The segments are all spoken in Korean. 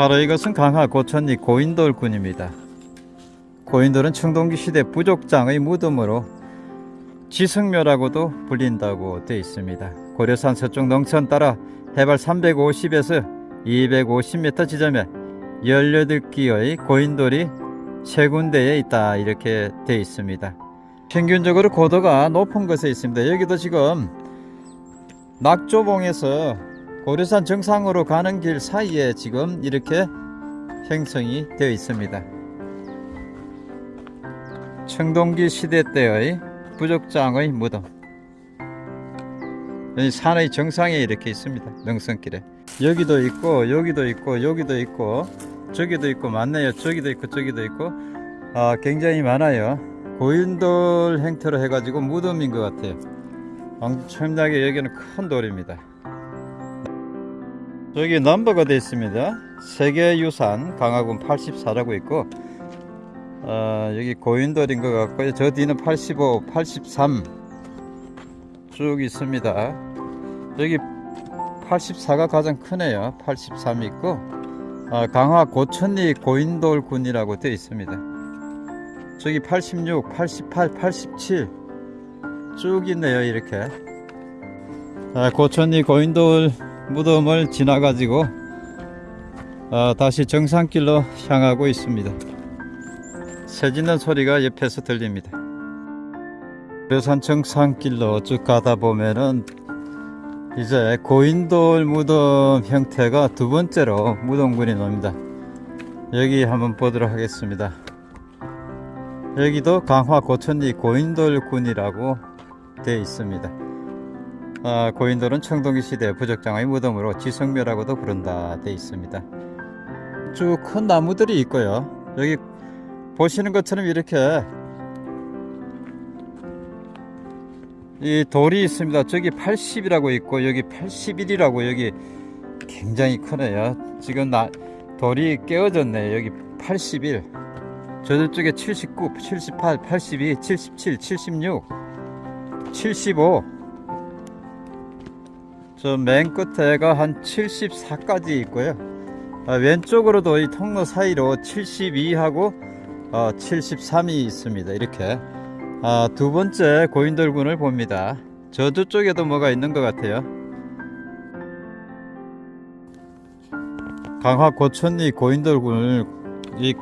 바로 이것은 강화 고천리 고인돌군입니다. 고인돌은 청동기 시대 부족장의 무덤으로 지승묘라고도 불린다고 되어 있습니다. 고려산 서쪽 농천 따라 해발 350에서 250m 지점에 18기의 고인돌이 세 군데에 있다 이렇게 되어 있습니다. 평균적으로 고도가 높은 곳에 있습니다. 여기도 지금 낙조봉에서 고려산 정상으로 가는 길 사이에 지금 이렇게 형성이 되어 있습니다. 청동기 시대 때의 부족장의 무덤. 여기 산의 정상에 이렇게 있습니다. 능선길에. 여기도 있고 여기도 있고 여기도 있고 저기도 있고 많네요. 저기도 있고 저기도 있고 아, 굉장히 많아요. 고인돌 행태로 해가지고 무덤인 것 같아요. 엄청나게 여기는 큰 돌입니다. 여기 넘버가 되어 있습니다. 세계유산 강화군 84라고 있고 어, 여기 고인돌인 것 같고요. 저 뒤는 85, 83 쭉 있습니다. 여기 84가 가장 크네요. 83 있고 어, 강화 고천리 고인돌 군이라고 되어 있습니다. 저기 86, 88, 87 쭉 있네요. 이렇게 아, 고천리 고인돌 무덤을 지나 가지고 어, 다시 정상길로 향하고 있습니다. 새 짓는 소리가 옆에서 들립니다. 묘산 정상길로 쭉 가다 보면은 이제 고인돌 무덤 형태가 두 번째로 무덤군이 나옵니다. 여기 한번 보도록 하겠습니다. 여기도 강화 고천리 고인돌군이라고 되어 있습니다. 아, 고인돌은 청동기 시대 부적장의 무덤으로 지성묘라고도 부른다 되어 있습니다. 쭉 큰 나무들이 있고요. 여기 보시는 것처럼 이렇게 이 돌이 있습니다. 저기 80이라고 있고 여기 81이라고 여기 굉장히 크네요. 지금 나 돌이 깨어졌네. 여기 81. 저쪽에 79, 78, 82, 77, 76, 75. 저 맨 끝에가 한 74까지 있고요. 아, 왼쪽으로도 이 통로 사이로 72하고 어, 73이 있습니다. 이렇게 아, 두 번째 고인돌군을 봅니다. 저쪽에도 뭐가 있는 것 같아요. 강화 고천리 고인돌군을 이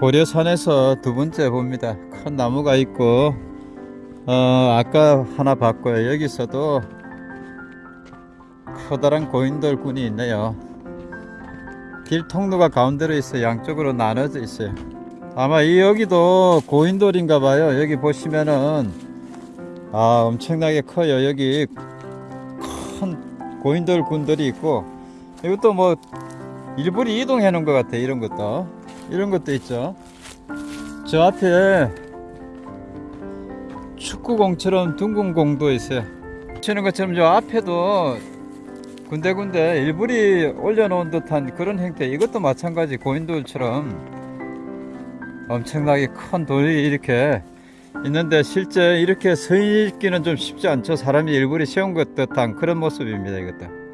고려산에서 두 번째 봅니다. 큰 나무가 있고 어, 아까 하나 봤고요. 여기서도 커다란 고인돌 군이 있네요. 길 통로가 가운데로 있어 양쪽으로 나눠져 있어요. 아마 이 여기도 고인돌인가 봐요. 여기 보시면은 아 엄청나게 커요. 여기 큰 고인돌 군들이 있고 이것도 뭐 일부러 이동해 놓은 것 같아. 이런 것도 이런 것도 있죠. 저 앞에 축구공처럼 둥근 공도 있어요. 치는 것처럼 저 앞에도 군데군데 일부러 올려놓은 듯한 그런 형태. 이것도 마찬가지 고인돌처럼 엄청나게 큰 돌이 이렇게 있는데 실제 이렇게 서 있기는 좀 쉽지 않죠. 사람이 일부러 세운 것 듯한 그런 모습입니다 이것도